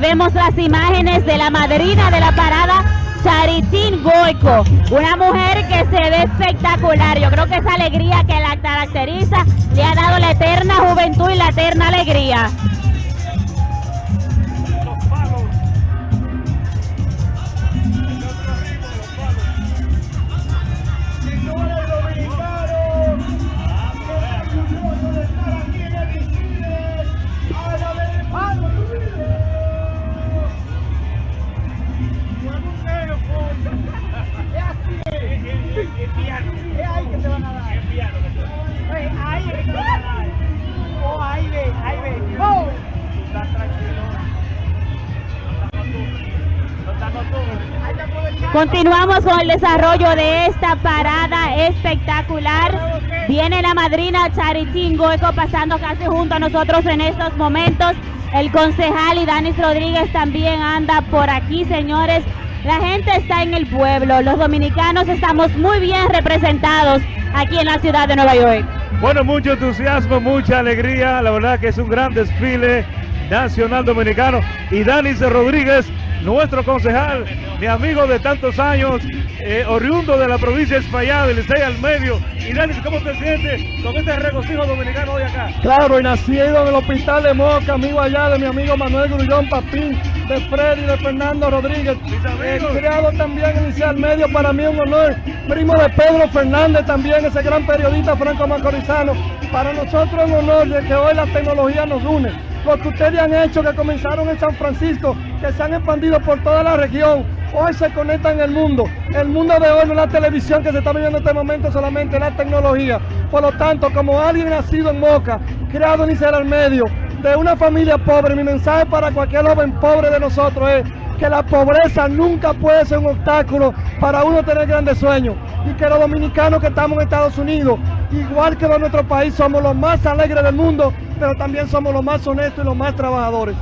vemos las imágenes de la madrina de la parada, Charitín Goico, una mujer que se ve espectacular. Yo creo que esa alegría que la caracteriza le ha dado la eterna juventud y la eterna alegría. Continuamos con el desarrollo de esta parada espectacular. Viene la madrina Charitín Goeco pasando casi junto a nosotros en estos momentos. El concejal y Danis Rodríguez también anda por aquí, señores. La gente está en el pueblo, los dominicanos estamos muy bien representados aquí en la ciudad de Nueva York. Bueno, mucho entusiasmo, mucha alegría, la verdad que es un gran desfile nacional dominicano y Danis Rodríguez nuestro concejal, mi amigo de tantos años, eh, oriundo de la provincia de España, del Licey al medio. Y Dani, ¿cómo te sientes con este regocijo dominicano hoy acá? Claro, y nacido en el hospital de Moca, amigo allá de mi amigo Manuel Grullón Papín, de Freddy, de Fernando Rodríguez. He creado también en Licey al medio, para mí un honor. Primo de Pedro Fernández también, ese gran periodista franco macorizano. Para nosotros un honor de que hoy la tecnología nos une lo que ustedes han hecho, que comenzaron en San Francisco, que se han expandido por toda la región, hoy se conectan en el mundo. El mundo de hoy no es la televisión que se está viviendo en este momento, solamente la tecnología. Por lo tanto, como alguien nacido en Moca, criado en Isera al medio, de una familia pobre, mi mensaje para cualquier joven pobre de nosotros es que la pobreza nunca puede ser un obstáculo para uno tener grandes sueños y que los dominicanos que estamos en Estados Unidos, igual que en nuestro país, somos los más alegres del mundo, pero también somos los más honestos y los más trabajadores.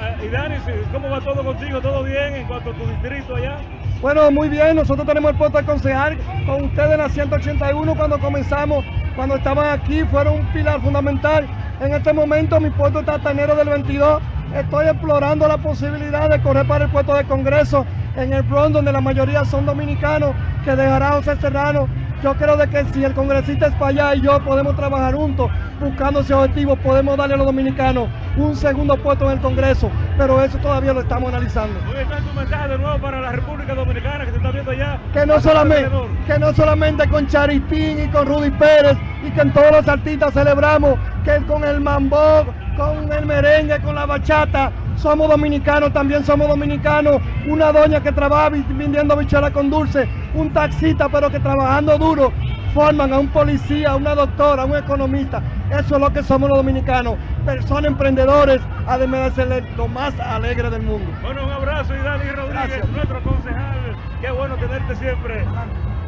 Eh, y Dani, ¿cómo va todo contigo? ¿Todo bien en cuanto a tu distrito allá? Bueno, muy bien, nosotros tenemos el puesto de concejal con ustedes en la 181 cuando comenzamos, cuando estaban aquí, fueron un pilar fundamental. En este momento mi puesto está hasta enero del 22 Estoy explorando la posibilidad de correr para el puesto de Congreso en el Bronx, donde la mayoría son dominicanos, que dejará José Serrano. Yo creo de que si el congresista es para allá y yo podemos trabajar juntos, buscando ese objetivo, podemos darle a los dominicanos un segundo puesto en el Congreso, pero eso todavía lo estamos analizando. Hoy está tu mensaje de nuevo para la República Dominicana que se está viendo allá. Que no, solamente, que no solamente con Charitín y con Rudy Pérez y que en todos los artistas celebramos que con el mambo con el merengue, con la bachata. Somos dominicanos, también somos dominicanos. Una doña que trabaja vendiendo bichuela con dulce, un taxista, pero que trabajando duro, forman a un policía, a una doctora, a un economista. Eso es lo que somos los dominicanos. Personas emprendedores, además de ser lo más alegre del mundo. Bueno, un abrazo y Dani Rodríguez, nuestro concejal. Qué bueno tenerte siempre.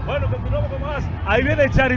Bueno, continuamos con más. Ahí viene Chari.